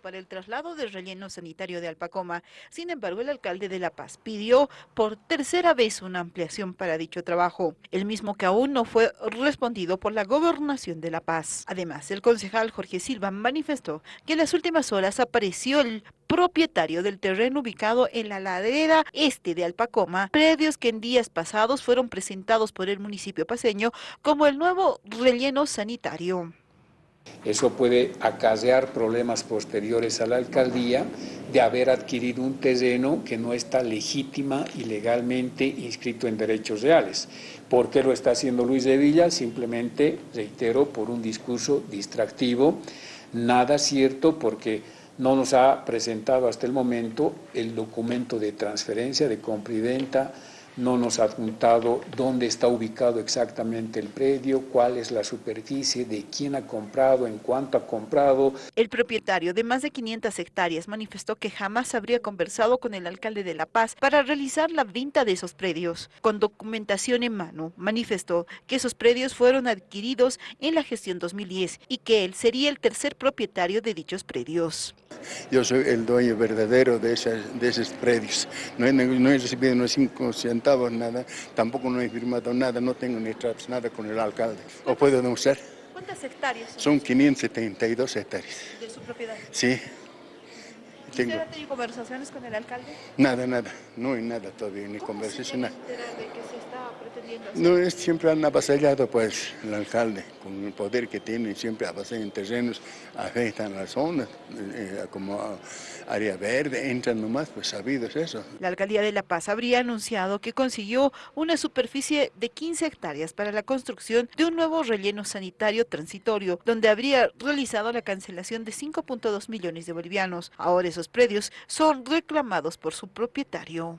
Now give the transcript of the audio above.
para el traslado del relleno sanitario de Alpacoma. Sin embargo, el alcalde de La Paz pidió por tercera vez una ampliación para dicho trabajo, el mismo que aún no fue respondido por la gobernación de La Paz. Además, el concejal Jorge Silva manifestó que en las últimas horas apareció el propietario del terreno ubicado en la ladera este de Alpacoma, predios que en días pasados fueron presentados por el municipio paseño como el nuevo relleno sanitario. Eso puede acarrear problemas posteriores a la alcaldía de haber adquirido un terreno que no está legítima y legalmente inscrito en derechos reales. ¿Por qué lo está haciendo Luis de Villa? Simplemente, reitero, por un discurso distractivo, nada cierto porque no nos ha presentado hasta el momento el documento de transferencia, de compra y venta, no nos ha adjuntado dónde está ubicado exactamente el predio, cuál es la superficie, de quién ha comprado, en cuánto ha comprado. El propietario de más de 500 hectáreas manifestó que jamás habría conversado con el alcalde de La Paz para realizar la venta de esos predios. Con documentación en mano, manifestó que esos predios fueron adquiridos en la gestión 2010 y que él sería el tercer propietario de dichos predios. Yo soy el dueño verdadero de, de esos predios. No he, no he recibido unos cinco centavos, nada. Tampoco no he firmado nada, no tengo ni tratos, nada con el alcalde. ¿O puedo denunciar? ¿Cuántas hectáreas? Son 572 hectáreas. ¿De su propiedad? Sí. ¿Usted ha tenido conversaciones con el alcalde? Nada, nada. No hay nada todavía, ni conversación. Se de que pretendiendo hacer? No, es, siempre han avasallado, pues, el alcalde, con el poder que tiene, siempre avasallan terrenos, afectan las zonas, eh, como área verde, entran nomás, pues sabidos eso. La alcaldía de La Paz habría anunciado que consiguió una superficie de 15 hectáreas para la construcción de un nuevo relleno sanitario transitorio, donde habría realizado la cancelación de 5.2 millones de bolivianos. Ahora esos predios son reclamados por su propietario.